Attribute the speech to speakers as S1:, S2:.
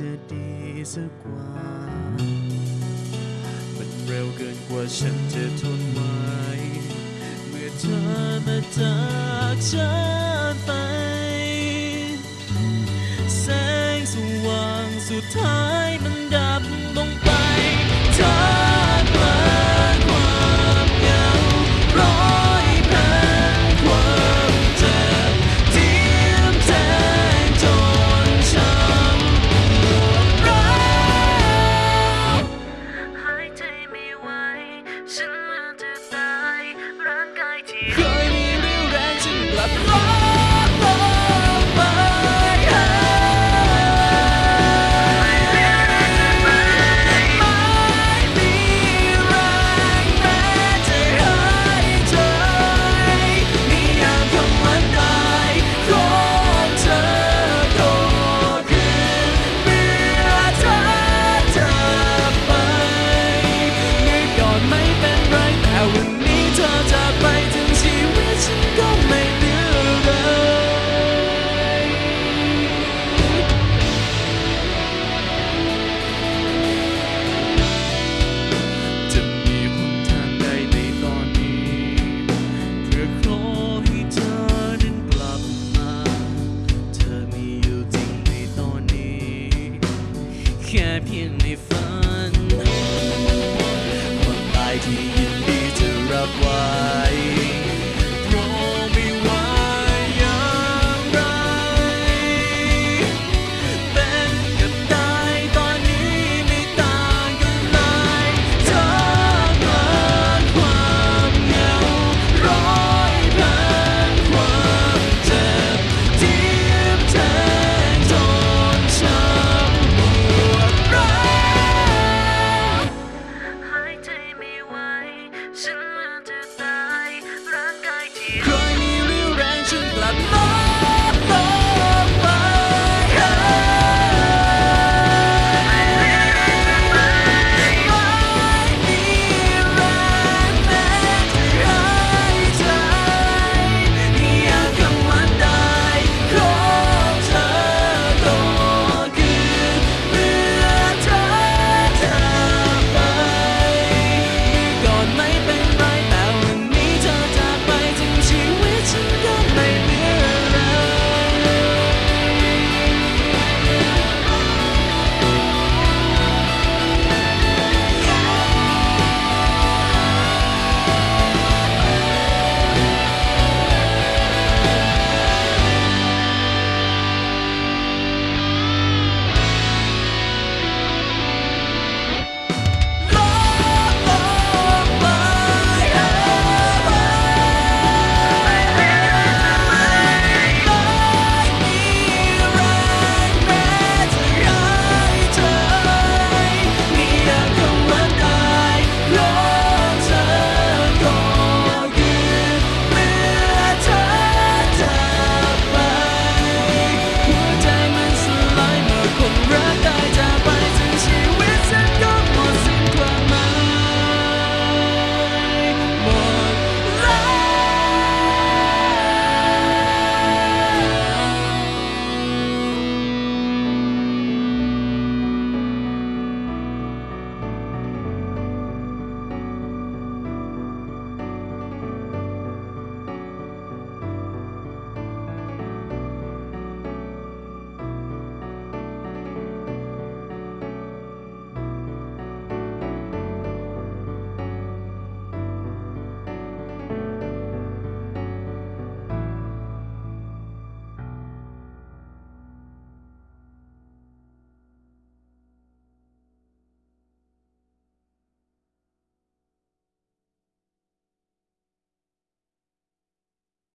S1: จะดีสักวันมันเร็วเกินกว่า
S2: ฉันจะท
S1: นไหวเมื่อเธอมาจากฉันไป give me fun. One mighty and bitter up wide.